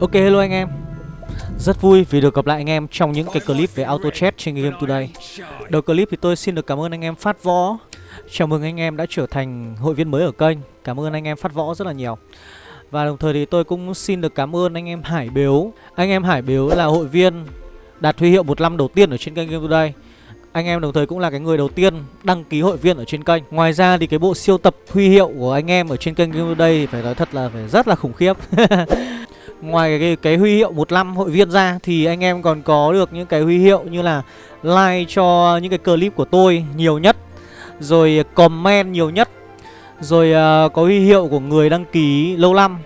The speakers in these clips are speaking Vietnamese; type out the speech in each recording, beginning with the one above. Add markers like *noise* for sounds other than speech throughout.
Ok hello anh em. Rất vui vì được gặp lại anh em trong những cái clip về auto chat trên Game Today. Đầu clip thì tôi xin được cảm ơn anh em Phát Võ. Chào mừng anh em đã trở thành hội viên mới ở kênh. Cảm ơn anh em Phát Võ rất là nhiều. Và đồng thời thì tôi cũng xin được cảm ơn anh em Hải Biếu. Anh em Hải Biếu là hội viên đạt huy hiệu một năm đầu tiên ở trên kênh Game Today. Anh em đồng thời cũng là cái người đầu tiên đăng ký hội viên ở trên kênh. Ngoài ra thì cái bộ siêu tập huy hiệu của anh em ở trên kênh Game Today phải nói thật là phải rất là khủng khiếp. *laughs* Ngoài cái, cái huy hiệu một năm hội viên ra thì anh em còn có được những cái huy hiệu như là like cho những cái clip của tôi nhiều nhất Rồi comment nhiều nhất Rồi uh, có huy hiệu của người đăng ký lâu năm.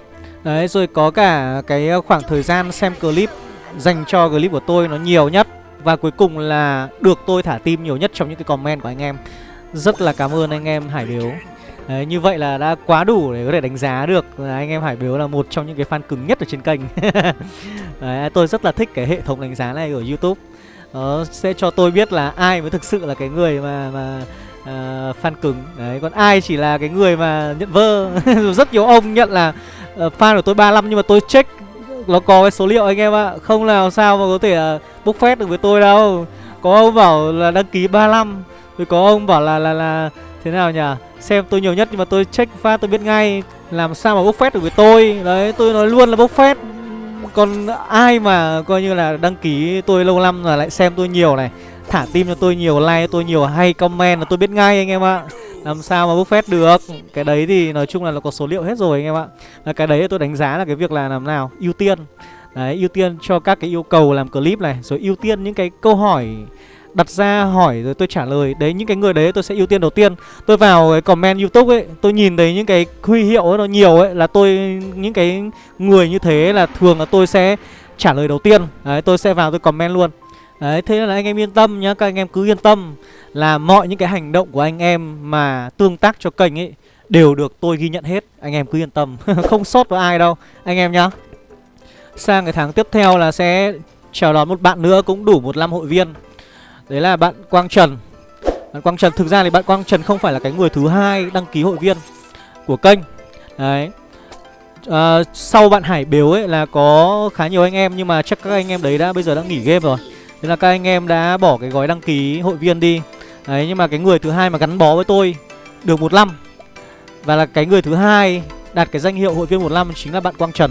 Đấy rồi có cả cái khoảng thời gian xem clip dành cho clip của tôi nó nhiều nhất. Và cuối cùng là được tôi thả tim nhiều nhất trong những cái comment của anh em. Rất là cảm ơn anh em Hải điếu. Đấy, như vậy là đã quá đủ để có thể đánh giá được là anh em Hải Biếu là một trong những cái fan cứng nhất ở trên kênh. *laughs* Đấy, tôi rất là thích cái hệ thống đánh giá này ở YouTube. Nó sẽ cho tôi biết là ai mới thực sự là cái người mà mà uh, fan cứng. Đấy, còn ai chỉ là cái người mà nhận vơ. *laughs* Rất nhiều ông nhận là uh, fan của tôi 35 nhưng mà tôi check nó có cái số liệu anh em ạ. Không nào sao mà có thể uh, bốc phét được với tôi đâu. Có ông bảo là đăng ký 35 Rồi có ông bảo là là là thế nào nhỉ? Xem tôi nhiều nhất nhưng mà tôi check pha tôi biết ngay Làm sao mà bốc phét được với tôi. Đấy tôi nói luôn là bốc phét. Còn ai mà coi như là đăng ký tôi lâu năm là lại xem tôi nhiều này Thả tim cho tôi nhiều, like cho tôi nhiều, hay comment là tôi biết ngay anh em ạ. Làm sao mà bốc phét được? Cái đấy thì nói chung là nó có số liệu hết rồi anh em ạ. Là Cái đấy tôi đánh giá là cái việc là làm nào? Ưu tiên. Đấy ưu tiên cho các cái yêu cầu làm clip này Rồi ưu tiên những cái câu hỏi đặt ra hỏi rồi tôi trả lời. Đấy, những cái người đấy tôi sẽ ưu tiên đầu tiên. Tôi vào cái comment youtube ấy, Tôi nhìn thấy những cái huy hiệu ấy nó nhiều ấy, Là tôi, những cái người như thế là thường là tôi sẽ trả lời đầu tiên. Đấy, tôi sẽ vào tôi comment luôn. Đấy, thế là anh em yên tâm nhá, Các anh em cứ yên tâm Là mọi những cái hành động của anh em mà tương tác cho kênh ấy Đều được tôi ghi nhận hết. Anh em cứ yên tâm, *laughs* Không sót với ai đâu, Anh em nhá. Sang cái tháng tiếp theo là sẽ chào đón một bạn nữa, cũng đủ một năm hội viên. Đấy là bạn Quang Trần. Bạn Quang Trần thực ra thì bạn Quang Trần không phải là cái người thứ hai đăng ký hội viên của kênh. Đấy. À, Sau bạn Hải Biếu ấy là có khá nhiều anh em Nhưng mà chắc các anh em đấy đã bây giờ đã nghỉ game rồi. Nên là các anh em đã bỏ cái gói đăng ký hội viên đi. Đấy nhưng mà cái người thứ hai mà gắn bó với tôi được một năm. Và là cái người thứ hai đạt cái danh hiệu hội viên một năm chính là bạn Quang Trần.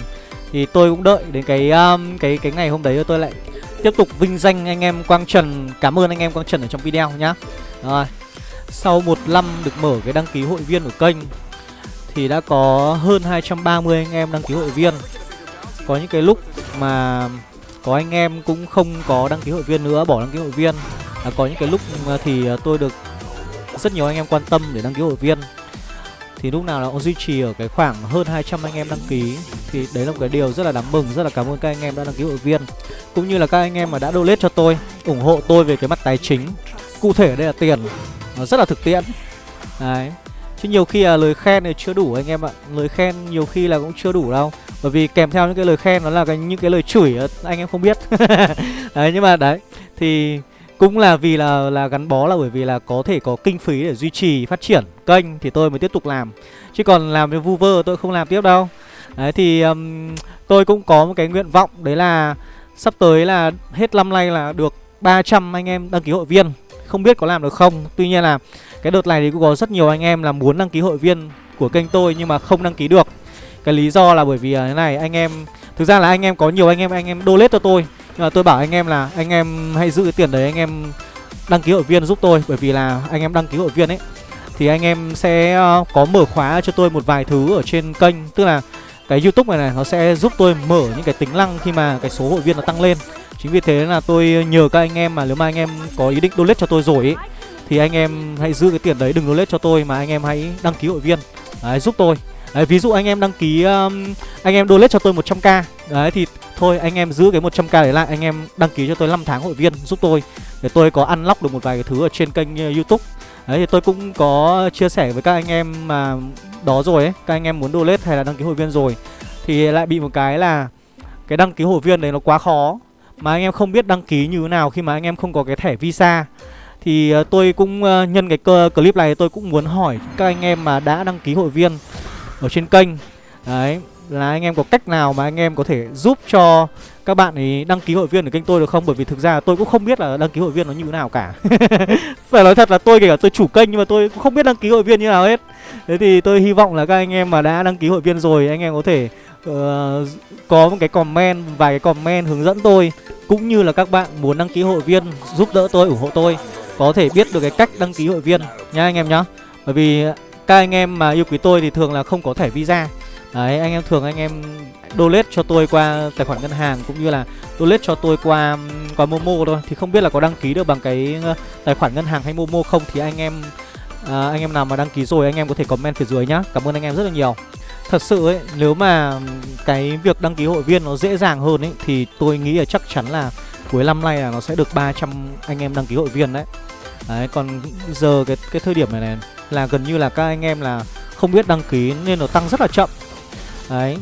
Thì tôi cũng đợi đến cái um, cái cái ngày hôm đấy tôi lại tiếp tục vinh danh anh em Quang Trần. Cảm ơn anh em Quang Trần ở trong video nhá. Rồi Sau một năm được mở cái đăng ký hội viên của kênh Thì đã có hơn 230 anh em đăng ký hội viên. Có những cái lúc mà có anh em cũng không có đăng ký hội viên nữa Bỏ đăng ký hội viên. À, Có những cái lúc thì à, tôi được rất nhiều anh em quan tâm để đăng ký hội viên thì lúc nào nó cũng duy trì ở cái khoảng hơn 200 anh em đăng ký. Thì đấy là một cái điều rất là đáng mừng Rất là cảm ơn các anh em đã đăng ký hội viên. Cũng như là các anh em mà đã donate cho tôi ủng hộ tôi về cái mặt tài chính. Cụ thể đây là tiền Nó rất là thực tiễn. Đấy. Chứ nhiều khi là lời khen thì chưa đủ anh em ạ. Lời khen nhiều khi là cũng chưa đủ đâu. Bởi vì kèm theo những cái lời khen nó là cái, những cái lời chửi anh em không biết. *laughs* Đấy nhưng mà đấy Thì cũng là vì là là gắn bó là bởi vì là có thể có kinh phí để duy trì phát triển kênh thì tôi mới tiếp tục làm. Chứ còn làm với vu vơ tôi không làm tiếp đâu. Đấy thì um, tôi cũng có một cái nguyện vọng đấy là sắp tới là hết năm nay là được 300 anh em đăng ký hội viên. Không biết có làm được không? Tuy nhiên là cái đợt này thì cũng có rất nhiều anh em là muốn đăng ký hội viên của kênh tôi nhưng mà không đăng ký được. Cái lý do là bởi vì thế này anh em thực ra là anh em có nhiều anh em anh em donate cho tôi nhưng mà tôi bảo anh em là anh em hãy giữ cái tiền đấy anh em đăng ký hội viên giúp tôi. Bởi vì là anh em đăng ký hội viên ấy thì anh em sẽ ờ, có mở khóa cho tôi một vài thứ ở trên kênh. Tức là cái youtube này này nó sẽ giúp tôi mở những cái tính năng khi mà cái số hội viên nó tăng lên. Chính vì thế là tôi nhờ các anh em mà nếu mà anh em có ý định donate cho tôi rồi ấy thì anh em hãy giữ cái tiền đấy đừng donate cho tôi mà anh em hãy đăng ký hội viên. Đấy, giúp tôi đấy, ví dụ anh em đăng ký um, anh em donate cho tôi 100k đấy thì thôi anh em giữ cái 100k đấy lại anh em đăng ký cho tôi 5 tháng hội viên giúp tôi. Để tôi có unlock được một vài cái thứ ở trên kênh uh, youtube. Đấy thì tôi cũng có chia sẻ với các anh em mà đó rồi ấy các anh em muốn donate hay là đăng ký hội viên rồi thì lại bị một cái là cái đăng ký hội viên đấy nó quá khó. Mà anh em không biết đăng ký như thế nào khi mà anh em không có cái thẻ visa. Thì uh, tôi cũng uh, nhân cái cơ clip này tôi cũng muốn hỏi các anh em mà đã đăng ký hội viên ở trên kênh. Đấy là anh em có cách nào mà anh em có thể giúp cho các bạn ấy đăng ký hội viên ở kênh tôi được không? Bởi vì thực ra tôi cũng không biết là đăng ký hội viên nó như thế nào cả. *laughs* Phải nói thật là tôi kể cả tôi chủ kênh nhưng mà tôi cũng không biết đăng ký hội viên như nào hết. Thế thì tôi hy vọng là các anh em mà đã đăng ký hội viên rồi anh em có thể uh, có một cái comment vài cái comment hướng dẫn tôi cũng như là các bạn muốn đăng ký hội viên giúp đỡ tôi ủng hộ tôi có thể biết được cái cách đăng ký hội viên nha anh em nhá. Bởi vì các anh em mà yêu quý tôi thì thường là không có thẻ visa. Đấy anh em thường anh em donate cho tôi qua tài khoản ngân hàng cũng như là donate cho tôi qua qua momo thôi. Thì không biết là có đăng ký được bằng cái tài khoản ngân hàng hay momo không thì anh em à, anh em nào mà đăng ký rồi anh em có thể comment phía dưới nhá. Cảm ơn anh em rất là nhiều. Thật sự ấy nếu mà cái việc đăng ký hội viên nó dễ dàng hơn ấy thì tôi nghĩ là chắc chắn là cuối năm nay là nó sẽ được 300 anh em đăng ký hội viên đấy. Đấy còn giờ cái cái thời điểm này này là gần như là các anh em là không biết đăng ký nên nó tăng rất là chậm. Đấy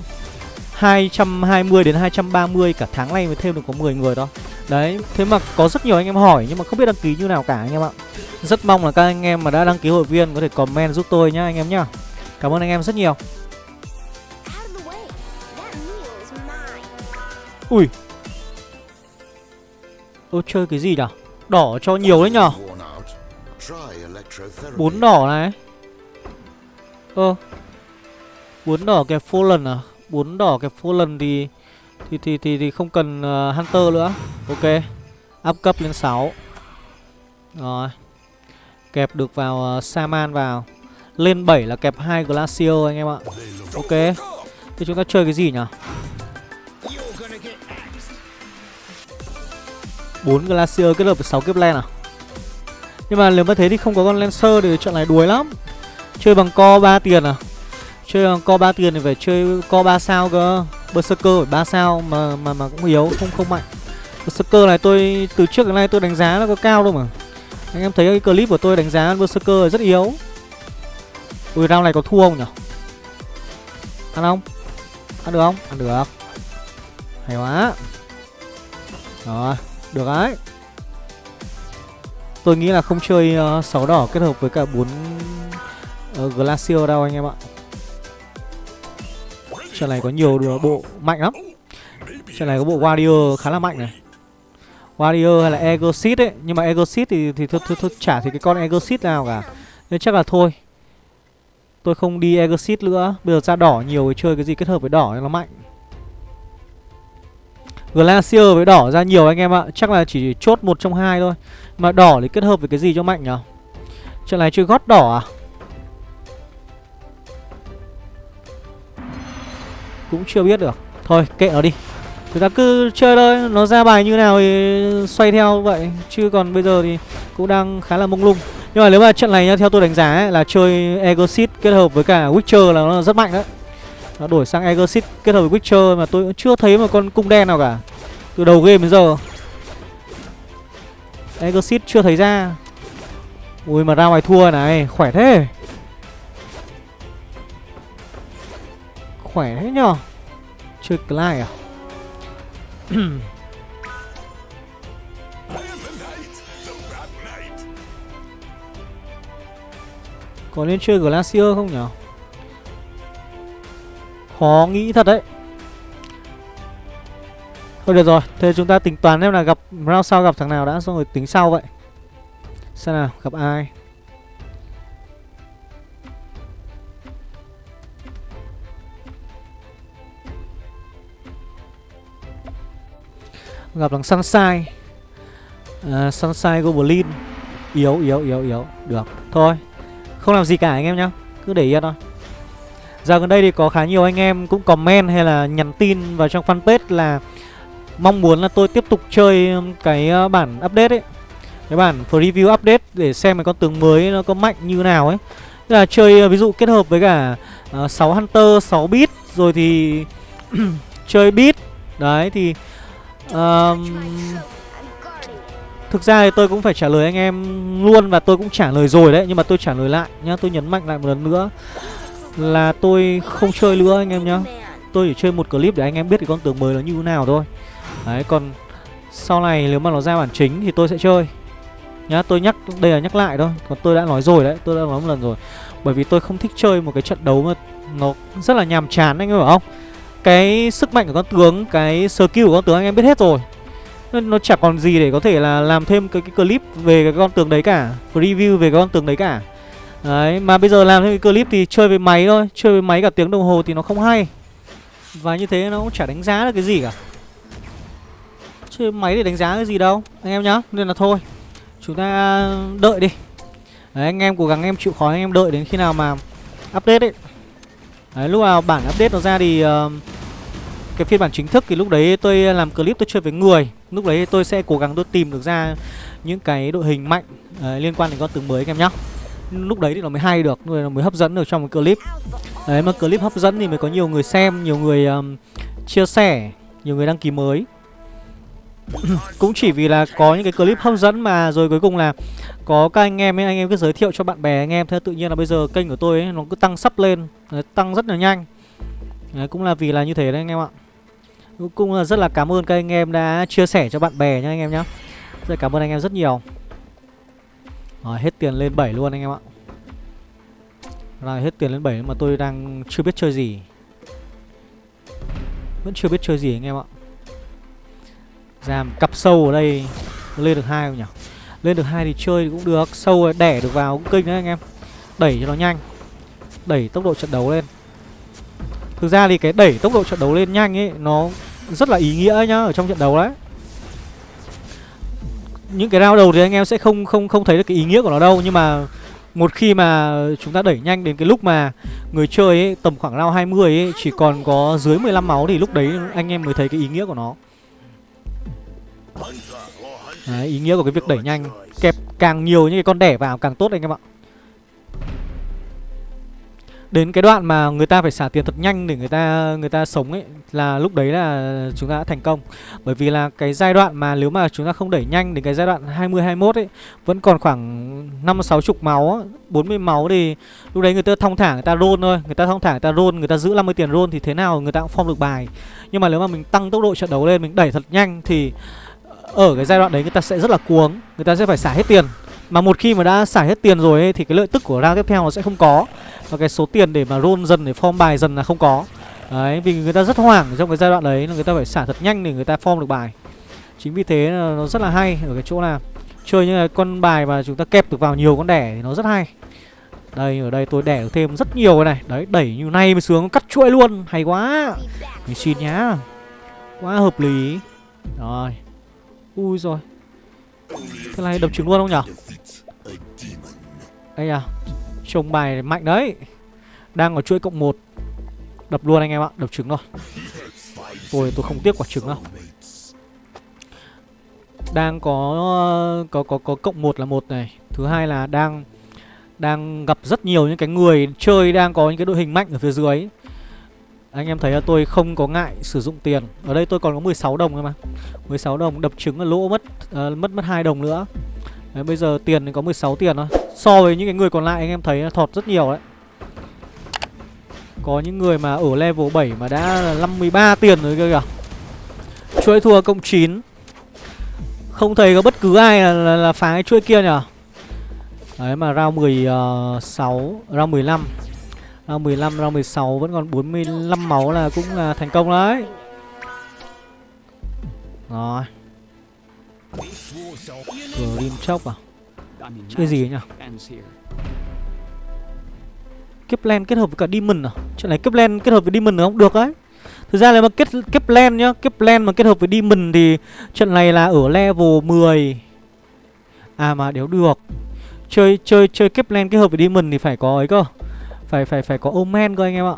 220 đến 230 cả tháng nay mới thêm được có 10 người đó Đấy, thế mà có rất nhiều anh em hỏi nhưng mà không biết đăng ký như nào cả anh em ạ. Rất mong là các anh em mà đã đăng ký hội viên có thể comment giúp tôi nhá anh em nhá. Cảm ơn anh em rất nhiều. Ui. Ô chơi cái gì nhở? Đỏ cho nhiều đấy nhở? Bốn đỏ này Ơ Bốn đỏ kẹp Fallen à bốn đỏ kẹp Fallen thì thì thì thì, thì không cần uh, Hunter nữa. Ok. Up cấp lên 6. Rồi. Kẹp được vào ờ, uh, Saman vào. Lên 7 là kẹp hai Glacier anh em ạ. Ok. thì chúng ta chơi cái gì nhỉ? bốn Glacier kết hợp với sáu kiếp len à? Nhưng mà nếu mà thế thì không có con Lancer thì trận này đuối lắm. Chơi bằng co 3 tiền à? Chơi co 3 tiền thì phải chơi co 3 sao cơ. Berserker phải 3 sao mà mà mà cũng yếu, không không mạnh. Berserker này tôi từ trước đến nay tôi đánh giá nó có cao đâu mà. Anh em thấy cái clip của tôi đánh giá Berserker rất yếu. Ui round này có thua không nhỉ? Ăn không? Ăn được không? Ăn được. Hay quá. Rồi Được đấy. Tôi nghĩ là không chơi ờ, uh, 6 đỏ kết hợp với cả 4 uh, ờ, Glacier đâu anh em ạ. Trận này có nhiều đùa bộ mạnh lắm. Trận này có bộ Warrior khá là mạnh này. Warrior hay là Egosit ấy Nhưng mà Egosit thì, thì thôi, thôi, thôi chả thì cái con Egosit nào cả. Nên chắc là thôi. Tôi không đi Egosit nữa. Bây giờ ra đỏ nhiều thì chơi cái gì kết hợp với đỏ nó mạnh. Glacier với đỏ ra nhiều anh em ạ. Chắc là chỉ chốt một trong hai thôi. Mà đỏ thì kết hợp với cái gì cho mạnh nhỉ Trận này chơi gót đỏ à? Cũng chưa biết được. Thôi kệ nó đi. Chúng ta cứ chơi thôi. Nó ra bài như nào thì xoay theo vậy. Chứ còn bây giờ thì cũng đang khá là mông lung. Nhưng mà nếu mà trận này nhá, theo tôi đánh giá ấy, là chơi Exit kết hợp với cả Witcher là nó rất mạnh đấy. Nó đổi sang Exit kết hợp với Witcher mà tôi cũng chưa thấy một con cung đen nào cả. Từ đầu game đến giờ. Exit chưa thấy ra. Ui, mà ra ngoài thua này, Khỏe thế. Khỏe thế nhở Chơi Clyde à? *clears throat* Có nên chơi Glacier không nhở Khó nghĩ thật đấy. Thôi được rồi Thế chúng ta tính toán em là gặp Round sau gặp thằng nào đã Xong rồi tính sau vậy. Xem nào gặp ai? Gặp thằng Sunshine à, Sunshine Goblin. Yếu yếu yếu yếu. Được. Thôi Không làm gì cả anh em nhá. Cứ để yên thôi. Giờ gần đây thì có khá nhiều anh em cũng comment hay là nhắn tin vào trong fanpage là Mong muốn là tôi tiếp tục chơi um, cái ờ, bản update ấy. Cái bản preview update để xem cái con tướng mới nó có mạnh như nào ấy. Tức là chơi ờ, ví dụ kết hợp với cả ờ, uh, 6 Hunter, 6 bit Rồi thì *clears throat* chơi bit Đấy thì um, Thực ra thì tôi cũng phải trả lời anh em luôn Và tôi cũng trả lời rồi đấy Nhưng mà tôi trả lời lại nhá Tôi nhấn mạnh lại một lần nữa. Là tôi không chơi nữa anh em nhá. Tôi chỉ chơi một clip để anh em biết cái con tướng mới nó như thế nào thôi. Đấy còn Sau này nếu mà nó ra bản chính thì tôi sẽ chơi. Nhá tôi nhắc Đây là nhắc lại thôi. Còn tôi đã nói rồi đấy Tôi đã nói một lần rồi. Bởi vì tôi không thích chơi một cái trận đấu mà Nó rất là nhàm chán anh em hiểu không? Cái sức mạnh của con tướng cái skill của con tướng anh em biết hết rồi. Nó, nó chả còn gì để có thể là làm thêm cái, cái clip về cái con tướng đấy cả review về cái con tướng đấy cả đấy mà bây giờ làm thêm cái clip thì chơi với máy thôi chơi với máy cả tiếng đồng hồ thì nó không hay. Và như thế nó cũng chả đánh giá được cái gì cả. Chơi máy để đánh giá cái gì đâu Anh em nhá Nên là thôi. Chúng ta đợi đi. Đấy anh em cố gắng em chịu khó anh em đợi đến khi nào mà Update ấy. Đấy lúc nào bản update nó ra thì uh, Cái phiên bản chính thức thì lúc đấy tôi làm clip tôi chơi với người. Lúc đấy tôi sẽ cố gắng tôi tìm được ra Những cái đội hình mạnh uh, Liên quan đến con tướng mới anh em nhá. Lúc đấy thì nó mới hay được nó mới hấp dẫn được trong một clip. Đấy mà clip hấp dẫn thì mới có nhiều người xem Nhiều người um, chia sẻ Nhiều người đăng ký mới. *coughs* Cũng chỉ vì là có những cái clip hấp dẫn mà rồi cuối cùng là có các anh em ấy anh em cứ giới thiệu cho bạn bè anh em. Thế tự nhiên là bây giờ kênh của tôi ấy, nó cứ tăng sắp lên đấy, tăng rất là nhanh. Đấy, cũng là vì là như thế đấy anh em ạ. Cũng là rất là cảm ơn các anh em đã chia sẻ cho bạn bè nhá anh em nhé, rất cảm ơn anh em rất nhiều rồi, hết tiền lên 7 luôn anh em ạ. Rồi, hết tiền lên 7 mà tôi đang chưa biết chơi gì. Vẫn chưa biết chơi gì anh em ạ. Ra cặp sâu ở đây, lên được hai không nhỉ? Lên được hai thì chơi cũng được, sâu đẻ được vào cũng kinh đấy anh em. Đẩy cho nó nhanh. Đẩy tốc độ trận đấu lên. Thực ra thì cái đẩy tốc độ trận đấu lên nhanh ấy, nó rất là ý nghĩa nhá, ở trong trận đấu đấy những cái round đầu thì anh em sẽ không không không thấy được cái ý nghĩa của nó đâu. Nhưng mà một khi mà chúng ta đẩy nhanh đến cái lúc mà người chơi ấy, tầm khoảng round 20 ấy chỉ còn có dưới 15 máu thì lúc đấy anh em mới thấy cái ý nghĩa của nó. Đấy, ý nghĩa của cái việc đẩy nhanh. Kẹp càng nhiều những cái con đẻ vào càng tốt anh em ạ. Đến cái đoạn mà người ta phải xả tiền thật nhanh để người ta người ta sống ấy Là lúc đấy là chúng ta đã thành công. Bởi vì là cái giai đoạn mà nếu mà chúng ta không đẩy nhanh đến cái giai đoạn 20-21 ấy Vẫn còn khoảng 5-6 chục máu, 40 máu thì lúc đấy người ta thong thả người ta roll thôi. Người ta thong thả người ta roll, người ta giữ 50 tiền roll thì thế nào người ta cũng form được bài. Nhưng mà nếu mà mình tăng tốc độ trận đấu lên, mình đẩy thật nhanh thì ở cái giai đoạn đấy người ta sẽ rất là cuống người ta sẽ phải xả hết tiền mà một khi mà đã xả hết tiền rồi ấy, thì cái lợi tức của round tiếp theo nó sẽ không có. Và cái số tiền để mà roll dần để form bài dần là không có. Đấy vì người ta rất hoảng trong cái giai đoạn đấy là người ta phải xả thật nhanh để người ta form được bài. Chính vì thế nó rất là hay ở cái chỗ là chơi những con bài mà chúng ta kẹp được vào nhiều con đẻ thì nó rất hay. Đây ở đây tôi đẻ được thêm rất nhiều cái này. Đấy đẩy như này mới sướng cắt chuỗi luôn. Hay quá. Mình xin nhá. Quá hợp lý. Rồi. Ui rồi. Thế này đập trứng luôn không nhở? Đây à Trông bài mạnh đấy. Đang ở chuỗi cộng 1 Đập luôn anh em ạ Đập trứng rồi. Tôi tôi không tiếc quả trứng đâu. Đang có Có có có cộng 1 là một này. Thứ hai là đang Đang gặp rất nhiều những cái người chơi Đang có những cái đội hình mạnh ở phía dưới. Anh em thấy là tôi không có ngại sử dụng tiền. Ở đây tôi còn có 16 đồng thôi mà. 16 đồng đập trứng là lỗ mất uh, Mất mất hai đồng nữa đấy, Bây giờ tiền thì có 16 tiền thôi. So với những cái người còn lại anh em thấy là thọt rất nhiều đấy. Có những người mà ở level 7 mà đã là 53 tiền rồi kìa kìa. Chuỗi thua cộng 9 Không thấy có bất cứ ai là, là, là phá cái chuỗi kia nhở? Đấy mà round 16 ờ, Round 15 Round 15, round 16 vẫn còn 45 máu là cũng là thành công đấy. Rồi. Grim chốc à? Chơi gì nhỉ? Kepler kết hợp với cả Demon à? Chuyện này Kepler kết hợp với Demon không? Được đấy. Thực ra là mà kết Kepler nhá Kepler mà kết hợp với Demon thì Trận này là ở level 10 À mà đéo được. Chơi chơi chơi Kepler kết hợp với Demon thì phải có ấy cơ. Phải phải phải có Omen cơ anh em ạ.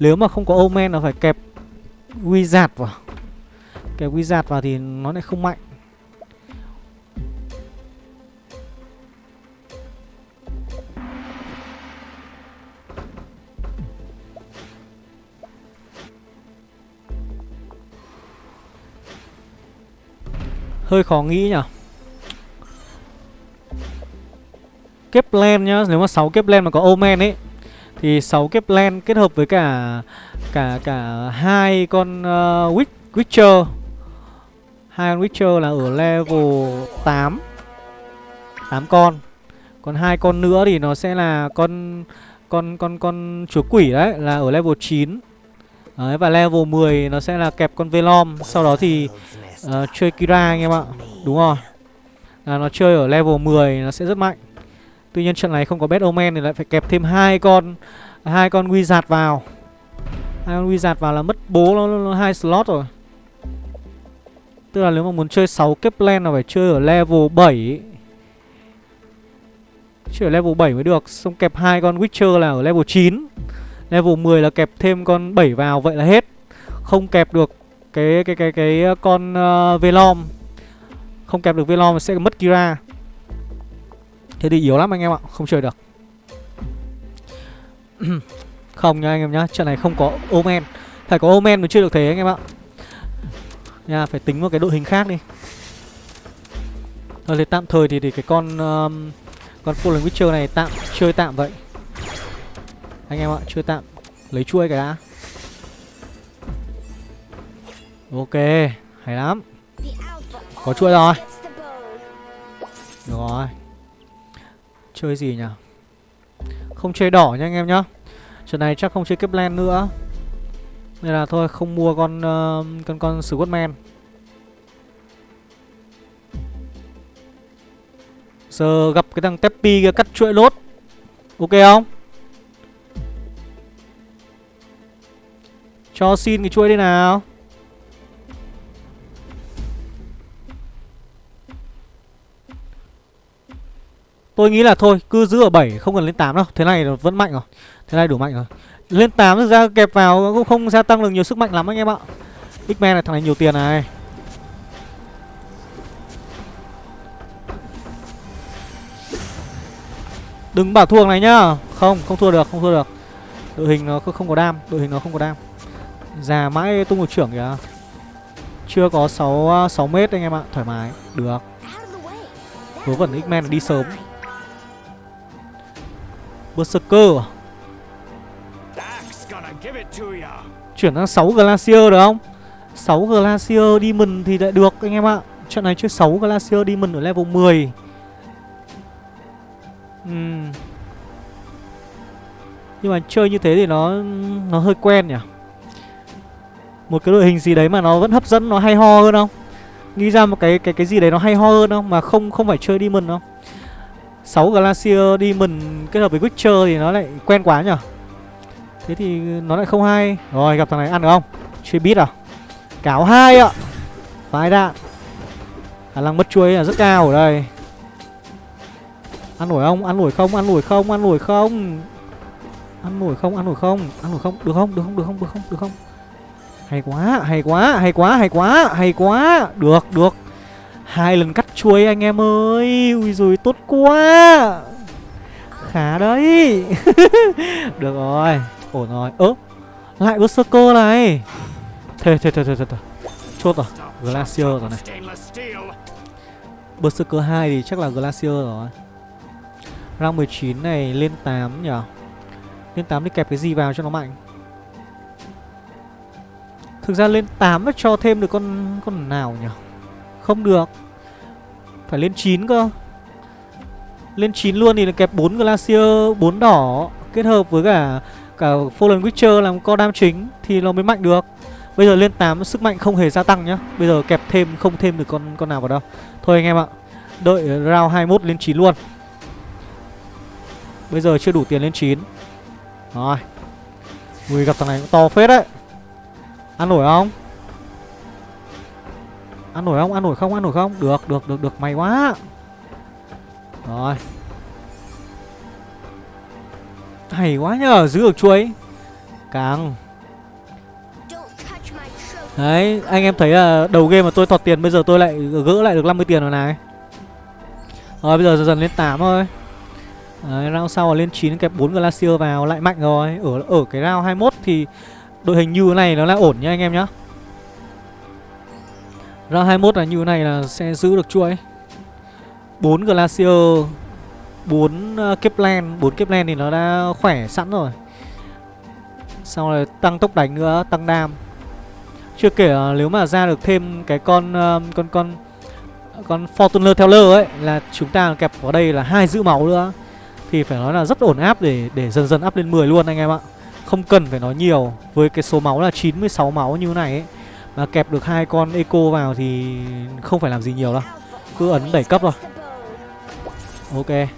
Nếu mà không có Omen là phải kẹp Wizard vào. Kẹp Wizard vào thì nó lại không mạnh Hơi khó nghĩ nhỉ. Keplen nhá Nếu mà 6 kép len mà có Omen ấy thì 6 kép len kết hợp với cả cả cả hai con uh, Witcher. Hai con Witcher là ở level 8 8 con. Còn hai con nữa thì nó sẽ là con con con con chúa quỷ đấy là ở level 9 Đấy, và level 10 nó sẽ là kẹp con Velom. Sau đó thì uh, chơi Kira anh em ạ. Đúng rồi. Là Nó chơi ở level 10 nó sẽ rất mạnh. Tuy nhiên trận này không có Bad Omen thì lại phải kẹp thêm hai con hai con Wizard vào. Hai con Wizard vào là mất bố nó nó, nó hai slot rồi. Tức là nếu mà muốn chơi 6 Kepler là phải chơi ở level 7 Chơi ở level 7 mới được. Xong kẹp hai con Witcher là ở level 9 Level 10 là kẹp thêm con 7 vào Vậy là hết. Không kẹp được cái cái cái cái ờ, con uh, Velom. Không kẹp được Velom sẽ mất Kira. Thế thì yếu lắm anh em ạ Không chơi được. *clears throat* Không nha anh em nhá Trận này không có Omen. Phải có Omen mới chơi được thế anh em ạ. Nha phải tính một cái đội hình khác đi. Thôi thì tạm thời thì, thì cái con um, Con Fallen Witcher này tạm chơi tạm vậy. Anh em ạ chưa tạm. Lấy chuôi cái đã. Ok Hay lắm. Có chuôi rồi. Được rồi. Chơi gì nhỉ? Không chơi đỏ nha anh em nhá. Trận này chắc không chơi kép len nữa. Nên là thôi không mua con uh, con con Scottman Giờ gặp cái thằng Teppy kia cắt chuỗi lốt. Ok không? Cho xin cái chuỗi đi nào. Tôi nghĩ là thôi cứ giữ ở 7 không cần lên 8 đâu. Thế này vẫn mạnh rồi. Thế này đủ mạnh rồi. Lên 8 thực ra kẹp vào cũng không gia tăng được nhiều sức mạnh lắm anh em ạ. X-Men này thằng này nhiều tiền này. Đừng bảo thua này nhá. Không, không thua được, không thua được. Đội hình nó không có đam, đội hình nó không có đam. Già mãi tung một trưởng kìa. Chưa có 6, 6 à, mét anh em ạ Thoải mái, được. Vớ vẩn X-Men đi sớm. Berserker? Chuyển sang 6 Glacier được không? 6 Glacier Demon thì lại được anh em ạ. Trận này chơi 6 Glacier Demon ở level 10 uhm. Nhưng mà chơi như thế thì nó Nó hơi quen nhỉ? Một cái đội hình gì đấy mà nó vẫn hấp dẫn, Nó hay ho hơn không? Nghĩ ra một cái cái cái gì đấy nó hay ho hơn không Mà không không phải chơi Demon không? 6 Glacier Demon kết hợp với Witcher thì nó lại quen quá nhỉ Thế thì nó lại không hay. Rồi, gặp thằng này ăn được không? Chơi bít à? Cáo hai ạ. Vài đạn. Khả năng mất chuối là rất cao ở đây. Ăn nổi không? Ăn nổi không? Ăn nổi không? Ăn nổi không? Ăn nổi không? Ăn nổi không? Ăn nổi không? Được không? Được không? Được không? Được không? Được không? Hay quá Hay quá Hay quá Hay quá Hay quá. Được Được. Hai lần cắt chuối anh em ơi. Ui rồi tốt quá. Khá đấy. *laughs* Được rồi. Ổn rồi. Ơ, Lại Berserker này. Thề thề thề thề thề Chốt rồi. Glacier rồi này. Berserker 2 thì chắc là Glacier rồi. Rang 19 này lên 8 nhỉ Lên 8 thì kẹp cái gì vào cho nó mạnh? Thực ra lên 8 nó cho thêm được con con nào nhỉ? Không được. Phải lên 9 cơ. Lên 9 luôn thì là kẹp 4 Glacier 4 đỏ, Kết hợp với cả cả Fallen Witcher làm co đam chính Thì nó mới mạnh được. Bây giờ lên 8 sức mạnh không hề gia tăng nhá. Bây giờ kẹp thêm, không thêm được con con nào vào đâu. Thôi anh em ạ, Đợi round 21 lên 9 luôn. Bây giờ chưa đủ tiền lên 9 Rồi. Ui, gặp thằng này cũng to phết đấy. Ăn nổi không? Ăn nổi không? Ăn nổi không? Ăn nổi không? Được được được được. May quá. Rồi. Hay quá nhờ Giữ được chuối. Càng. Đấy anh em thấy là đầu game mà tôi thọt tiền Bây giờ tôi lại gỡ lại được 50 tiền rồi này. Rồi bây giờ dần dần lên 8 thôi. Đấy, round sau là lên 9 kẹp 4 Glacier vào lại mạnh rồi. Ở ở cái round 21 thì đội hình như thế này nó là ổn nhá anh em nhá. Ra 21 là như thế này là sẽ giữ được chuỗi. 4 Glacier 4 Kepland ờ, Kepler, 4 Kepler thì nó đã khỏe sẵn rồi. Sau rồi tăng tốc đánh nữa, tăng đam. Chưa kể nếu mà ra được thêm cái con ờ, con con con Fortuner Teller ấy là chúng ta kẹp vào đây là hai giữ máu nữa thì phải nói là rất ổn áp để để dần dần áp lên 10 luôn anh em ạ không cần phải nói nhiều, Với cái số máu là 96 máu như thế này ấy, Mà kẹp được hai con eco vào thì không phải làm gì nhiều đâu. Cứ ấn đẩy cấp rồi Ok.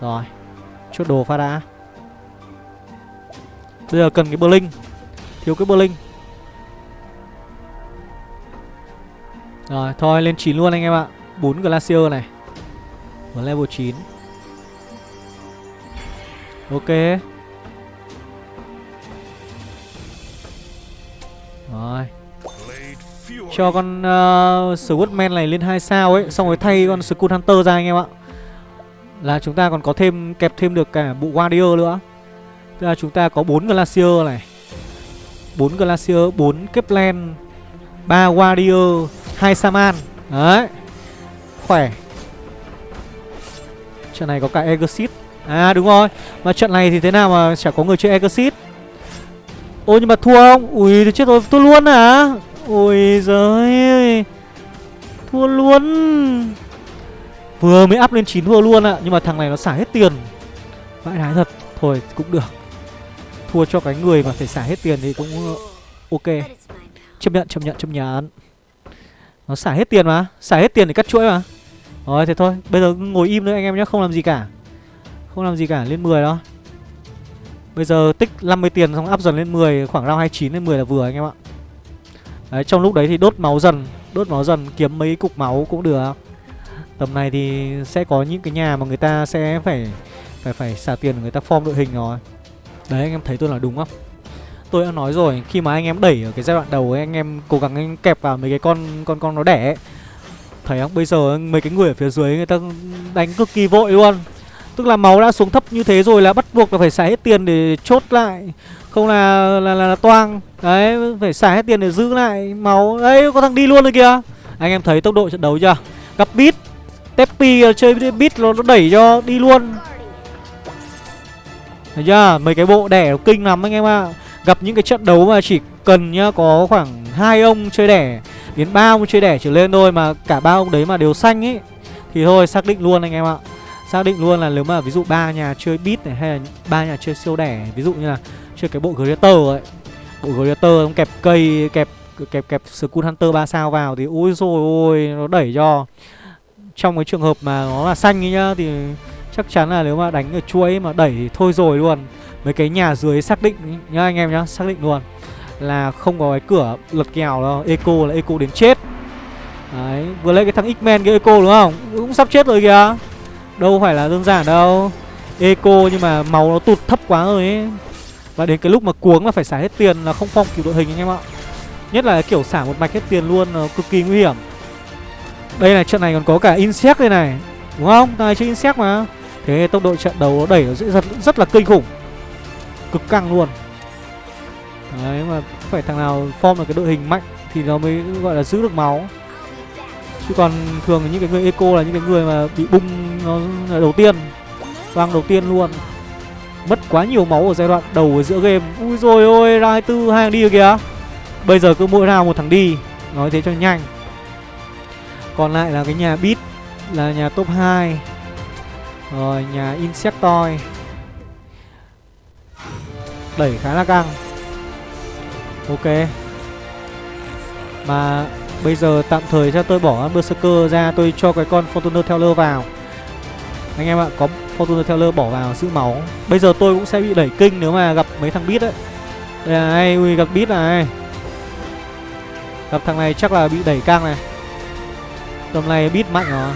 Rồi. Chốt đồ pha đã. Bây giờ cần cái bơ linh Thiếu cái bơ linh Rồi, thôi, lên 9 luôn anh em ạ. 4 Glacier này. Ở level 9 Ok. Rồi. Cho con uh, Swordman này lên 2 sao ấy Xong rồi thay con Skull Hunter ra anh em ạ. Là chúng ta còn có thêm Kẹp thêm được cả bộ Warrior nữa. Tức là chúng ta có 4 Glacier này. 4 Glacier, 4 Keplen 3 Warrior, 2 Saman Đấy. Khỏe. Trận này có cả Exit À đúng rồi. Mà trận này thì thế nào mà chả có người chơi Exit Ôi, nhưng mà thua không? Ui, thì chết rồi, thua luôn à? Ôi giời ơi. Thua luôn. Vừa mới up lên 9 thua luôn ạ, Nhưng mà thằng này nó xả hết tiền. Vãi đái thật. Thôi, cũng được. Thua cho cái người mà phải xả hết tiền thì cũng ờ, ok. Chấp nhận chấp nhận chấp nhận. Nó xả hết tiền mà. Xả hết tiền để cắt chuỗi mà. Rồi, thế thôi. Bây giờ ngồi im nữa anh em nhé, Không làm gì cả. Không làm gì cả, lên 10 đó. Bây giờ tích 50 tiền xong áp dần lên 10 Khoảng round 29 lên 10 là vừa anh em ạ. Đấy, trong lúc đấy thì đốt máu dần, Đốt máu dần, kiếm mấy cục máu cũng được. Tầm này thì sẽ có những cái nhà mà người ta sẽ phải Phải phải xả tiền người ta form đội hình rồi. Đấy, anh em thấy tôi là đúng không? Tôi đã nói rồi, Khi mà anh em đẩy ở cái giai đoạn đầu ấy, Anh em cố gắng anh kẹp vào mấy cái con con con nó đẻ ấy. Thấy không? Bây giờ mấy cái người ở phía dưới Người ta đánh cực kỳ vội luôn. Tức là máu đã xuống thấp như thế rồi là bắt buộc là phải xài hết tiền để chốt lại. Không là là, là, là toang. Đấy phải xài hết tiền để giữ lại máu. Đấy có thằng đi luôn rồi kìa. Anh em thấy tốc độ trận đấu chưa? Gặp beat Tepi ờ, chơi beat nó, nó đẩy cho đi luôn. Thấy chưa? Mấy cái bộ đẻ kinh lắm anh em ạ. À. Gặp những cái trận đấu mà chỉ cần nhá Có khoảng hai ông chơi đẻ Đến ba ông chơi đẻ trở lên thôi Mà cả ba ông đấy mà đều xanh ấy Thì thôi xác định luôn anh em ạ. Xác định luôn là nếu mà ví dụ ba nhà chơi beat này Hay là ba nhà chơi siêu đẻ, Ví dụ như là chơi cái bộ Greater ấy. Bộ Greater kẹp cây, Kẹp kẹp kẹp Skull Hunter 3 sao vào Thì ôi rồi ôi, Nó đẩy cho. Trong cái trường hợp mà nó là xanh ấy nhá, Thì chắc chắn là nếu mà đánh ở chuỗi mà đẩy thì thôi rồi luôn. Mấy cái nhà dưới xác định, nhá anh em nhá, Xác định luôn Là không có cái cửa lật kèo đâu, Eco là Eco đến chết. Đấy, Vừa lấy cái thằng X-Men cái Eco đúng không? Cũng sắp chết rồi kìa. Đâu phải là đơn giản đâu. Eco nhưng mà máu nó tụt thấp quá rồi ấy. Và đến cái lúc mà cuống là phải xả hết tiền là không phong kiểu đội hình anh em ạ. Nhất là kiểu xả một mạch hết tiền luôn nó cực kỳ nguy hiểm. Đây này trận này còn có cả Insect đây này. Đúng không? Thằng này chơi Insect mà. Thế tốc độ trận đấu nó đẩy nó rất, rất là kinh khủng. Cực căng luôn. Đấy mà phải thằng nào form được cái đội hình mạnh Thì nó mới gọi là giữ được máu. Chứ còn thường những cái người eco là những cái người mà bị bung nó đầu tiên Vang đầu tiên luôn. Mất quá nhiều máu ở giai đoạn đầu ở giữa game. Ui rồi ôi ra 24 hai thằng đi kìa. Bây giờ cứ mỗi nào một thằng đi Nói thế cho nhanh. Còn lại là cái nhà Bit, Là nhà top 2 rồi nhà Insectoid Đẩy khá là căng. Ok. Mà bây giờ tạm thời cho tôi bỏ Berserker ra Tôi cho cái con Fortuner Teller vào. Anh em ạ Có Fortuner Teller bỏ vào giữ máu. Bây giờ tôi cũng sẽ bị đẩy kinh nếu mà gặp mấy thằng bit ấy. Đây này Ui gặp bit này. Gặp thằng này chắc là bị đẩy căng này. Tầm này bit mạnh rồi.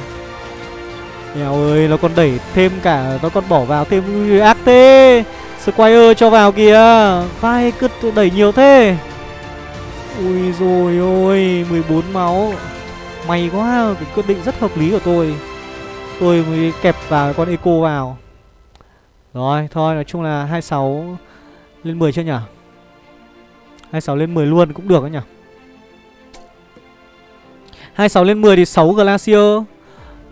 Mèo ơi nó còn đẩy thêm cả Nó còn bỏ vào thêm Ui, ác thế. Squire cho vào kìa. Vai cứ đẩy nhiều thế. Ui rồi ôi 14 máu. May quá Cái quyết định rất hợp lý của tôi. Tôi mới kẹp vào con Eco vào. Rồi thôi nói chung là 26 Lên 10 chưa nhỉ? 26 lên 10 luôn cũng được đấy nhỉ? 26 lên 10 thì 6 Glacier.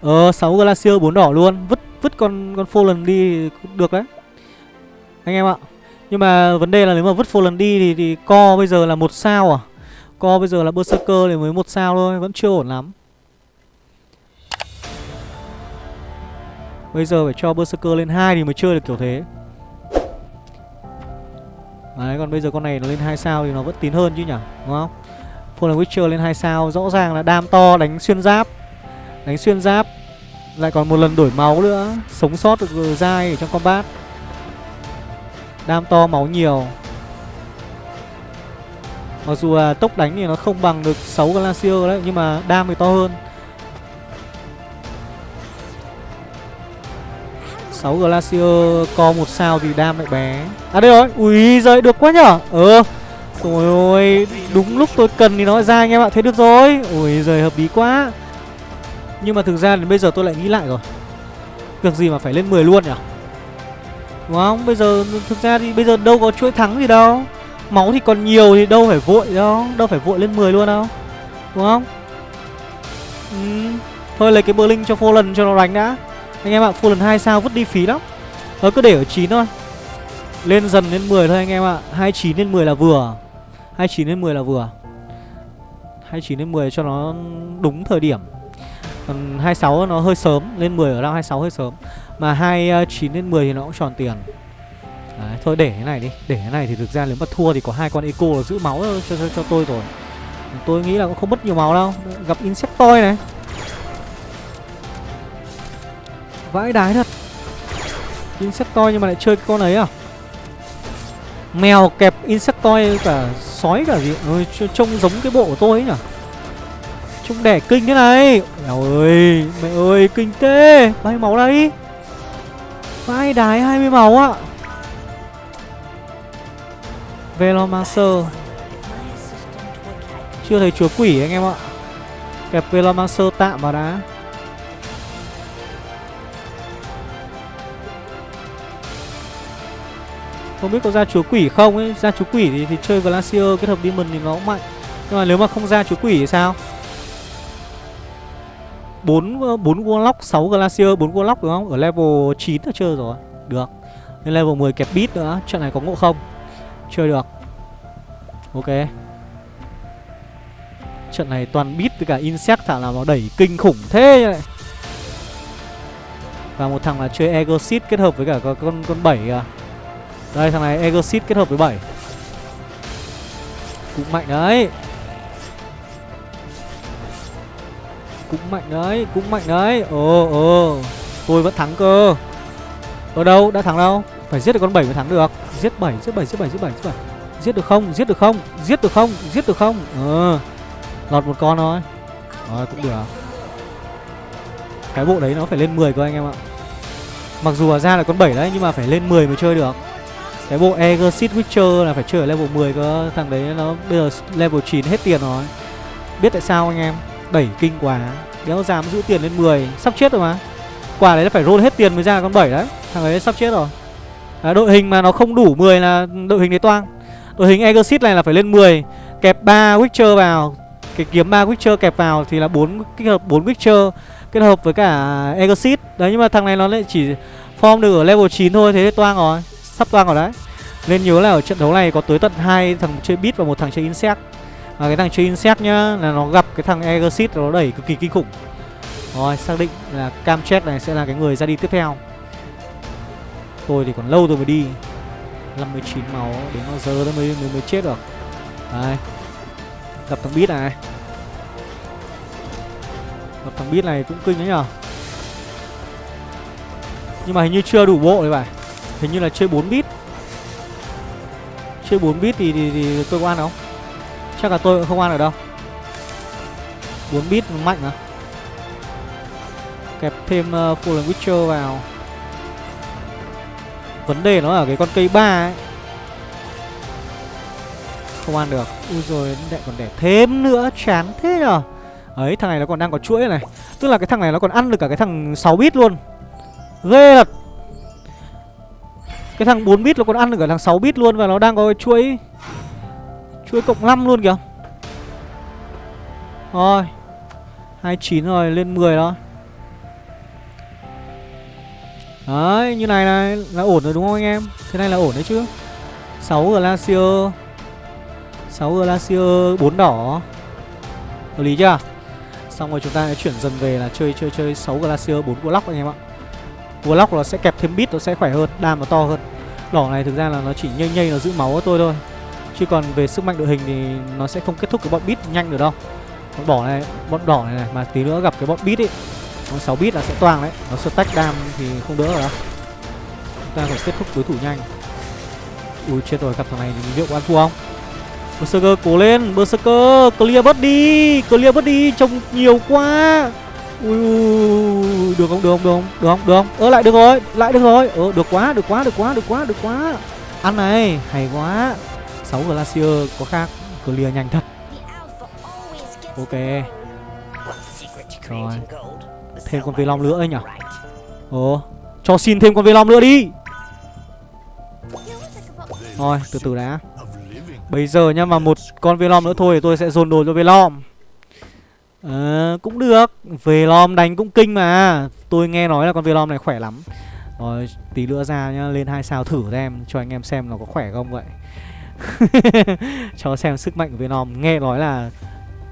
Ờ 6 Glacier 4 đỏ luôn. Vứt vứt con con Fallen đi được đấy. Anh em ạ Nhưng mà vấn đề là nếu mà vứt Fallen đi thì, thì co bây giờ là một sao à? Co bây giờ là Berserker thì mới một sao thôi Vẫn chưa ổn lắm. Bây giờ phải cho Berserker lên 2 thì mới chơi được kiểu thế. Đấy, còn bây giờ con này nó lên 2 sao thì nó vẫn tín hơn chứ nhỉ, Đúng không? Fallen Witcher lên 2 sao, Rõ ràng là đam to, đánh xuyên giáp. Đánh xuyên giáp, Lại còn một lần đổi máu nữa, Sống sót được dai ở trong combat. Đam to, máu nhiều. Mặc dù là tốc đánh thì nó không bằng được 6 Glacier đấy, Nhưng mà đam thì to hơn. 6 Glacier co một sao thì đam lại bé. À đây rồi, ui giời được quá nhở? Ờ. Trời ơi, đúng lúc tôi cần thì nó ra anh em ạ. Thế được rồi, ui giời hợp lý quá. Nhưng mà thực ra đến bây giờ tôi lại nghĩ lại rồi. Việc gì mà phải lên 10 luôn nhở? Đúng không, bây giờ thực ra thì bây giờ đâu có chuỗi thắng gì đâu. Máu thì còn nhiều thì đâu phải vội đâu. Đâu phải vội lên 10 luôn đâu. Đúng không? Ừ. Thôi lấy cái bơ linh cho Fallen cho nó đánh đã. Anh em ạ full lần 2 sao vứt đi phí lắm. Thôi cứ để ở 9 thôi. Lên dần lên 10 thôi anh em ạ. 29 lên 10 là vừa. 29 lên 10 là vừa. 29 lên 10 cho nó đúng thời điểm. Còn 26 nó hơi sớm Lên 10 ở đâu 26 hơi sớm. Mà 29 ờ, lên 10 thì nó cũng tròn tiền. Đấy, thôi để cái này đi. Để cái này thì thực ra nếu mà thua thì có hai con eco là giữ máu cho, cho, cho tôi rồi. Tôi nghĩ là cũng không mất nhiều máu đâu. Gặp Insectoid này. Vãi đái thật. Insectoid nhưng mà lại chơi cái con ấy à? Mèo kẹp Insectoid cả sói cả gì? Ôi, Trông giống cái bộ của tôi ấy nhỉ? Trông đẻ kinh thế này. Mèo ơi Mẹ ơi kinh tê Bay máu đây? Vãi đái 20 máu ạ. À. Velomancer. Chưa thấy chúa quỷ anh em ạ. Kẹp Velomancer tạm vào đã. Không biết có ra chúa quỷ không ấy. Ra chúa quỷ thì, thì chơi Glacier kết hợp Demon thì nó cũng mạnh. Nhưng mà nếu mà không ra chúa quỷ thì sao? 4, 4 Warlock, 6 Glacier, bốn Warlock đúng không? Ở level 9 là chơi rồi. Được. Lên level 10 kẹp bit nữa. Trận này có ngộ không? Chơi được. Ok. Trận này toàn bit với cả insect thả là nó đẩy kinh khủng thế như này. Và một thằng là chơi Egosit kết hợp với cả con con 7 kìa. Đây thằng này Egosit kết hợp với 7 Cũng mạnh đấy. Cũng mạnh đấy, cũng mạnh đấy. Ồ ồ Tôi vẫn thắng cơ. Ở đâu, đã thắng đâu? Phải giết được con 7 mới thắng được. Giết 7, giết 7, giết 7, giết 7, giết 7 Giết được không? Giết được không? Giết được không? Giết được không? Ờ. Lọt một con thôi. Rồi cũng được. Cái bộ đấy nó phải lên 10 cơ anh em ạ. Mặc dù là ra là con 7 đấy Nhưng mà phải lên 10 mới chơi được. Cái bộ Exit Witcher là phải chơi ở level 10 cơ Thằng đấy nó bây giờ level 9 hết tiền rồi. Biết tại sao anh em? Đẩy kinh quá. Đéo dám giữ tiền lên 10 Sắp chết rồi mà. Quả đấy là phải roll hết tiền mới ra con 7 đấy. Thằng ấy sắp chết rồi. À, Đội hình mà nó không đủ 10 là đội hình đấy toang. Đội hình Exit này là phải lên 10 Kẹp 3 Witcher vào. Cái kiếm 3 Witcher kẹp vào thì là 4 kết hợp 4 Witcher Kết hợp với cả Exit Đấy nhưng mà thằng này nó lại chỉ form được ở level 9 thôi Thế toang rồi. Sắp toang rồi đấy. Nên nhớ là ở trận đấu này có tới tận hai thằng chơi bit và một thằng chơi insect. Và cái thằng chơi insect nhá Là nó gặp cái thằng Exit nó đẩy cực kỳ kinh khủng. Rồi xác định là Cam Chat này sẽ là cái người ra đi tiếp theo. Tôi thì còn lâu tôi mới đi. 59 máu Đến bao giờ mới, mới, mới chết được? Đây. Gặp thằng bit này. Gặp thằng bit này cũng kinh đấy nhở? Nhưng mà hình như chưa đủ bộ đấy phải. Hình như là chơi 4 bit. Chơi 4 bit thì, thì, thì tôi có ăn không? Chắc là tôi không ăn ở đâu. 4 bit mạnh à Kẹp thêm uh, Fallen Witcher vào. Vấn đề nó ở cái con cây ba ấy. Không ăn được. Ui rồi lại còn đẻ thêm nữa. Chán thế nhở Ấy thằng này nó còn đang có chuỗi này. Tức là cái thằng này nó còn ăn được cả cái thằng 6 bit luôn. Ghê thật. Cái thằng 4 bit nó còn ăn được cả thằng 6 bit luôn Và nó đang có cái chuỗi Chuỗi cộng 5 luôn kìa Rồi 29 rồi lên 10 đó Đấy, như này này là ổn rồi đúng không anh em? Thế này là ổn đấy chứ. 6 Glacier. 6 Glacier 4 đỏ. Hợp lý chưa? Xong rồi chúng ta sẽ chuyển dần về là chơi chơi chơi 6 Glacier 4 Warlock anh em ạ. Vlog nó sẽ kẹp thêm bit nó sẽ khỏe hơn, đam nó to hơn. Đỏ này thực ra là nó chỉ nhây nhây nó giữ máu của tôi thôi. Chứ còn về sức mạnh đội hình thì nó sẽ không kết thúc cái bọn bit nhanh được đâu. Bọn đỏ này, bọn đỏ này, này mà tí nữa gặp cái bọn bit ấy Bọn 6 bit là sẽ toang đấy. Nó stack đam thì không đỡ rồi đâu. Chúng ta phải kết thúc đối thủ nhanh. Ui chết rồi gặp thằng này thì liệu có ăn thua không? Berserker cố lên Berserker clear bớt đi Clear bớt đi trông nhiều quá. Ui, ui, được không được không được không? Được không được không? Ơ lại được rồi lại được rồi. Ờ được quá được quá được quá được quá được quá. Ăn này hay quá. 6 glacier có khác clear nhanh thật. Ok. Rồi. Thêm con vi long nữa ấy nhỉ ồ cho xin thêm con vi long nữa đi. Rồi từ từ đã. Bây giờ nhá mà một con vi long nữa thôi thì tôi sẽ dồn đồ cho vi long à, cũng được. Về lom đánh cũng kinh mà. Tôi nghe nói là con về lom này khỏe lắm. Rồi, tí nữa ra nhá Lên hai sao thử xem Cho anh em xem nó có khỏe không vậy. *laughs* Cho xem sức mạnh của Venom Nghe nói là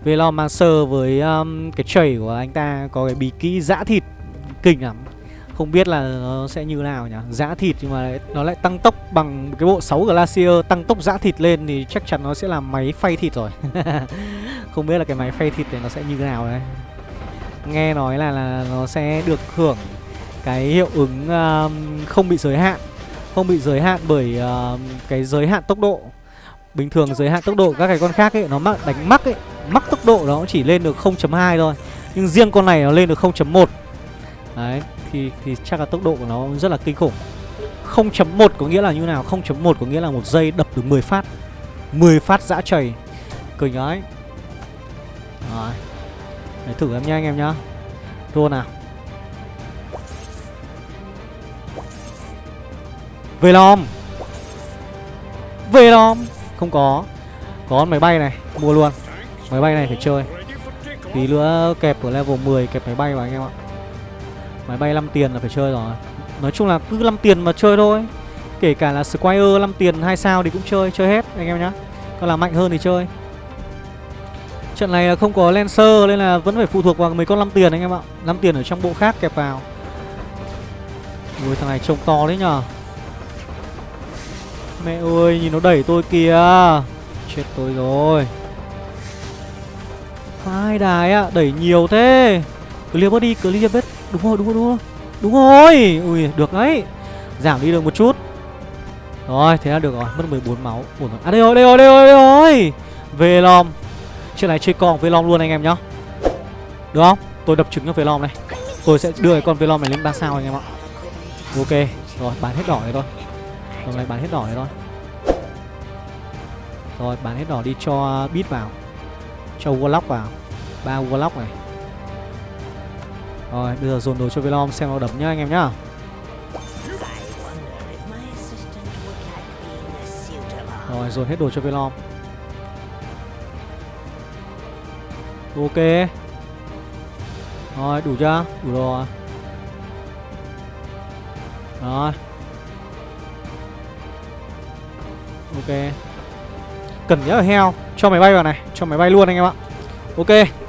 Venom mang sơ với um, cái chảy của anh ta Có cái bí kỹ dã thịt. Kinh lắm. Không biết là nó sẽ như nào nhỉ? Dã thịt nhưng mà nó lại tăng tốc bằng cái bộ 6 Glacier Tăng tốc dã thịt lên thì chắc chắn nó sẽ là máy phay thịt rồi. *laughs* Không biết là cái máy phay thịt này nó sẽ như thế nào đấy. Nghe nói là, là nó sẽ được hưởng cái hiệu ứng um, không bị giới hạn. Không bị giới hạn bởi uh, cái giới hạn tốc độ. Bình thường giới hạn tốc độ các cái con khác ấy Nó mắc đánh mắc ấy Mắc tốc độ nó chỉ lên được 0.2 thôi. Nhưng riêng con này nó lên được 0.1 Đấy thì, thì chắc là tốc độ của nó rất là kinh khủng. 0.1 có nghĩa là như nào? 0.1 có nghĩa là một giây đập được 10 phát. 10 phát dã chảy cười ấy rồi. Để thử em nha anh em nhá. Đua nào? Velom Velom Không có. Có máy bay này. Mua luôn. Máy bay này phải chơi. Tí nữa kẹp ở level 10 kẹp máy bay vào anh em ạ. Máy bay 5 tiền là phải chơi rồi. Nói chung là cứ 5 tiền mà chơi thôi. Kể cả là Squire 5 tiền 2 sao thì cũng chơi Chơi hết, anh em nhá. Còn là mạnh hơn thì chơi. Trận này là không có Lancer nên là vẫn phải phụ thuộc vào mấy con 5 tiền anh em ạ. 5 tiền ở trong bộ khác kẹp vào. Ui, thằng này trông to đấy nhở Mẹ ơi, nhìn nó đẩy tôi kìa. Chết tôi rồi. Hai đài ạ, Đẩy nhiều thế. Clear bớt đi Clear bớt Đúng rồi đúng rồi đúng rồi. Đúng rồi. Ui, được đấy. Giảm đi được một chút. Rồi, thế là được rồi. Mất 14 máu. À đây rồi đây rồi đây rồi đây rồi. Về lòng Chuyện này chơi con Velom luôn anh em nhá. Được không? Tôi đập trứng cho Velom này. Tôi sẽ đưa cái con Velom này lên 3 sao anh em ạ. Ok. Rồi, bán hết đỏ này thôi. Hôm nay bán hết đỏ này thôi. Rồi, bán hết đỏ đi cho bít vào. Cho Warlock vào. Ba Warlock này. Rồi, bây giờ dồn đồ cho Velom xem nó đấm nhá anh em nhá. Rồi, dồn hết đồ cho Velom. Ok. Rồi, đủ chưa? Đủ rồi. Rồi. Ok. Cần nhớ heo. Cho máy bay vào này. Cho máy bay luôn anh em ạ. Ok.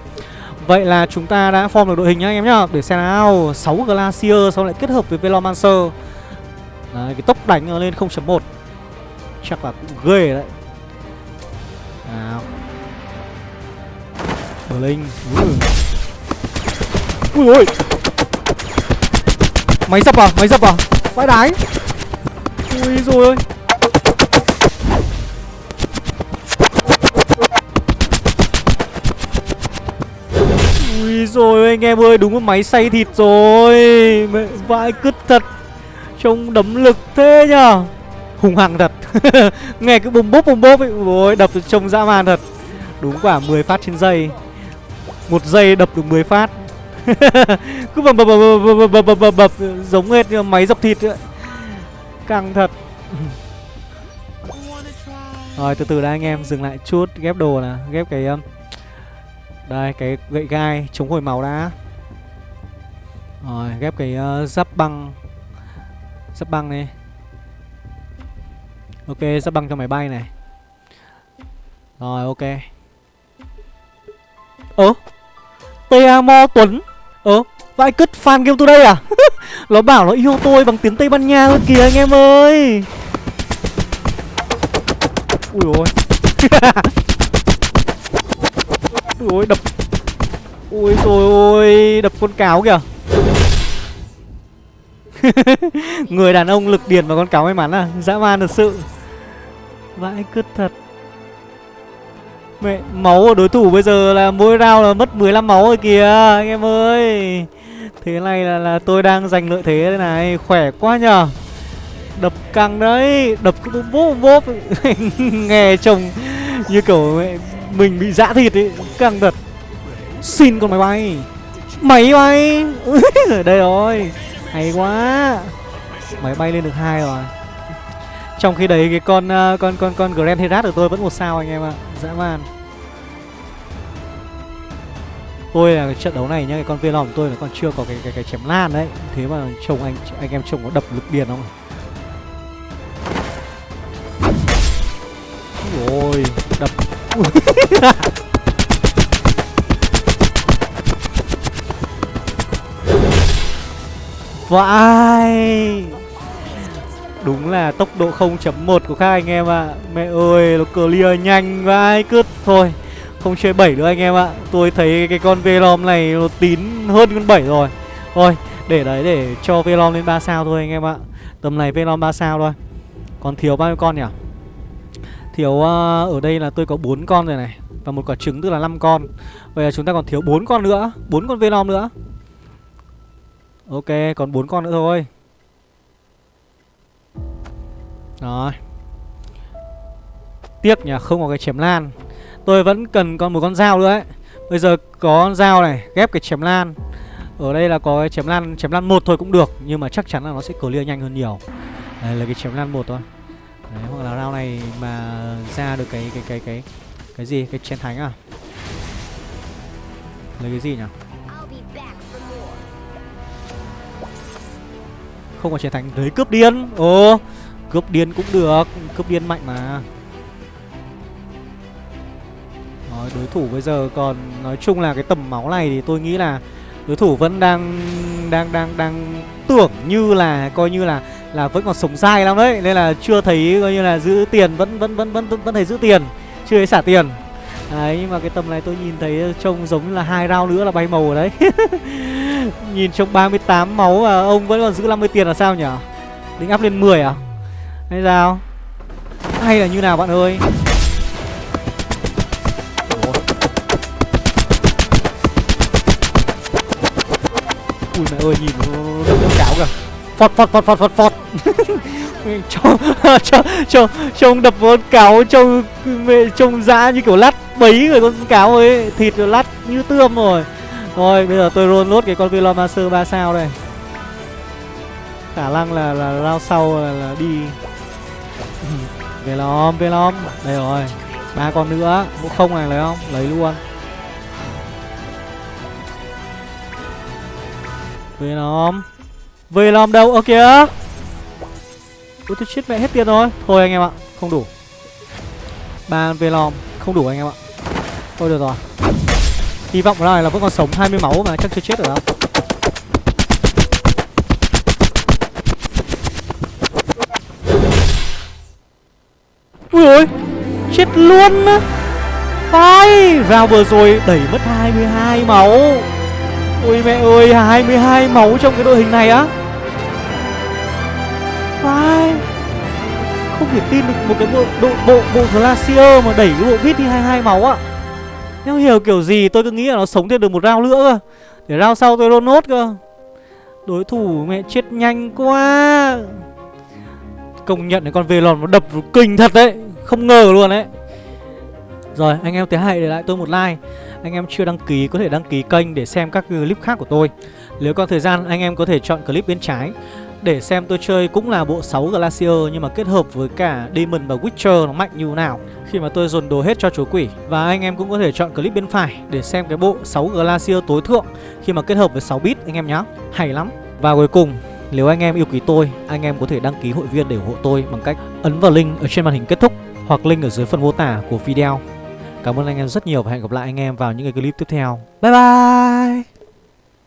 Vậy là chúng ta đã form được đội hình nhá, anh em nhá. Để xem nào 6 Glacier Xong lại kết hợp với Velomancer Đấy, cái tốc đánh lên 0.1 Chắc là cũng ghê đấy. Nào. Blink Linh Ui. Ôi Máy dập à Máy dập à. Vãi đái Ui rồi ơi Ui rồi anh em ơi Đúng là máy xay thịt rồi Mẹ vãi cứt thật Trông đấm lực thế nhở Hùng hằng thật Nghe cái bùm bốp bùm bốp ấy Ôi đập trông dã man thật Đúng quả 10 phát trên giây một giây đập được 10 phát Cứ bập bập bập bập bập bập bập Giống hết như máy dập thịt ấy. Căng thật Rồi từ từ đã anh em dừng lại chút Ghép đồ nè Ghép cái um, đây cái gậy gai chống hồi máu đã. Rồi ghép cái uh, giáp băng. Giáp băng này Ok giáp băng cho máy bay này. Rồi ok. Ơ TA Mo Tuấn. Ơ vãi cứt fan game tôi đây à? *laughs* Nó bảo nó yêu tôi bằng tiếng Tây Ban Nha thôi kìa anh em ơi. Ui ôi. *laughs* ôi đập. Ui rồi ôi đập con cáo kìa. *laughs* Người đàn ông lực điền và con cáo may mắn à? Dã man thật sự. Vãi cứt thật. Mẹ máu của đối thủ bây giờ là mỗi round là mất 15 máu rồi kìa anh em ơi. Thế này là là tôi đang giành lợi thế đây này khỏe quá nhờ. Đập căng đấy đập cứ bốp bốp *laughs* nghe chồng như kiểu mẹ, mình bị dã thịt ấy căng thật xin con máy bay. Máy bay. *laughs* Đây rồi. Hay quá. Máy bay lên được hai rồi. Trong khi đấy cái con uh, con con con Grand Herat của tôi vẫn một sao anh em ạ. Dã man. Tôi là cái trận đấu này nhá cái con Velom của tôi là còn chưa có cái cái cái chém lan đấy. Thế mà chồng anh anh em chồng có đập lực điền không? Ôi đập. *laughs* Vãi. Đúng là tốc độ 0.1 của các anh em ạ. À. Mẹ ơi, nó clear nhanh vãi cứt. Thôi, không chơi 7 nữa anh em ạ. Tôi thấy cái con Velom này nó tín hơn con 7 rồi. Thôi, để đấy để cho Velom lên 3 sao thôi anh em ạ. Tầm này Velom 3 sao thôi. Còn thiếu bao nhiêu con nhỉ? Thiếu uh, ở đây là tôi có 4 con rồi này Và một quả trứng tức là 5 con. Vậy là chúng ta còn thiếu 4 con nữa 4 con Venom nữa. Ok còn 4 con nữa thôi. Rồi. Tiếc nhỉ không có cái chém lan. Tôi vẫn cần còn một con dao nữa ấy. Bây giờ có con dao này ghép cái chém lan. Ở đây là có cái chém lan Chém lan một thôi cũng được Nhưng mà chắc chắn là nó sẽ clear nhanh hơn nhiều. Đây là cái chém lan một thôi. Đấy, hoặc là round này mà ra được cái cái cái cái cái gì? Cái chiến thánh à? Lấy cái gì nhỉ? Không có chiến thánh lấy cướp điên. Ồ cướp điên cũng được cướp điên mạnh mà. Rồi, đối thủ bây giờ còn nói chung là cái tầm máu này thì tôi nghĩ là đối thủ vẫn đang đang đang đang tưởng như là coi như là là vẫn còn sống dai lắm đấy nên là chưa thấy, coi như là giữ tiền, vẫn vẫn vẫn vẫn vẫn thấy giữ tiền, chưa thấy xả tiền. Đấy, nhưng mà cái tầm này tôi nhìn thấy trông giống như là hai rau nữa là bay màu ở đấy. *laughs* Nhìn trông 38 máu mà ông vẫn còn giữ 50 tiền là sao nhỉ? Định áp lên 10 à? Hay sao? Hay là như nào bạn ơi? Ui mẹ ơi, nhìn nó đập phọt phọt phọt phọt phọt phọt trông *laughs* *laughs* trông trông trông đập con cáo trông mẹ trông dã như kiểu lát bấy người con cáo ấy. Thịt rồi lát như tươm rồi. Rồi bây giờ tôi roll nốt cái con Velom Master 3 sao đây. Khả năng là là lao sau là, là đi. *laughs* Velom Velom đây rồi ba con nữa. Mũ không này lấy không? Lấy luôn. Về làm đâu? Ơ, kìa. Ôi tôi chết mẹ hết tiền rồi. Thôi anh em ạ, Không đủ. Ba lòm Không đủ anh em ạ. Thôi được rồi. Hy vọng là là vẫn còn sống 20 máu mà chắc chưa chết được đâu. Ui ôi, Chết luôn. Á Vào vừa rồi đẩy mất 22 máu. Ôi mẹ ơi 22 máu trong cái đội hình này á. Thể tin được một cái bộ bộ bộ, bộ Glacier mà đẩy cái bộ vít đi 22 máu ạ. Em hiểu kiểu gì tôi cứ nghĩ là nó sống thêm được một round nữa cơ. Để round sau tôi roll nốt cơ. Đối thủ mẹ chết nhanh quá. Công nhận cái con lòn nó đập kinh thật đấy. Không ngờ luôn đấy. Rồi anh em thế hãy để lại tôi một like. Anh em chưa đăng ký có thể đăng ký kênh để xem các clip khác của tôi. Nếu còn thời gian anh em có thể chọn clip bên trái để xem tôi chơi cũng là bộ 6 Glacier nhưng mà kết hợp với cả Demon và Witcher nó mạnh như nào khi mà tôi dồn đồ hết cho chúa quỷ. Và anh em cũng có thể chọn clip bên phải để xem cái bộ 6 Glacier tối thượng khi mà kết hợp với 6 bit anh em nhá. Hay lắm. Và cuối cùng nếu anh em yêu quý tôi, anh em có thể đăng ký hội viên để ủng hộ tôi bằng cách ấn vào link ở trên màn hình kết thúc hoặc link ở dưới phần mô tả của video. Cảm ơn anh em rất nhiều và hẹn gặp lại anh em vào những cái clip tiếp theo. Bye bye!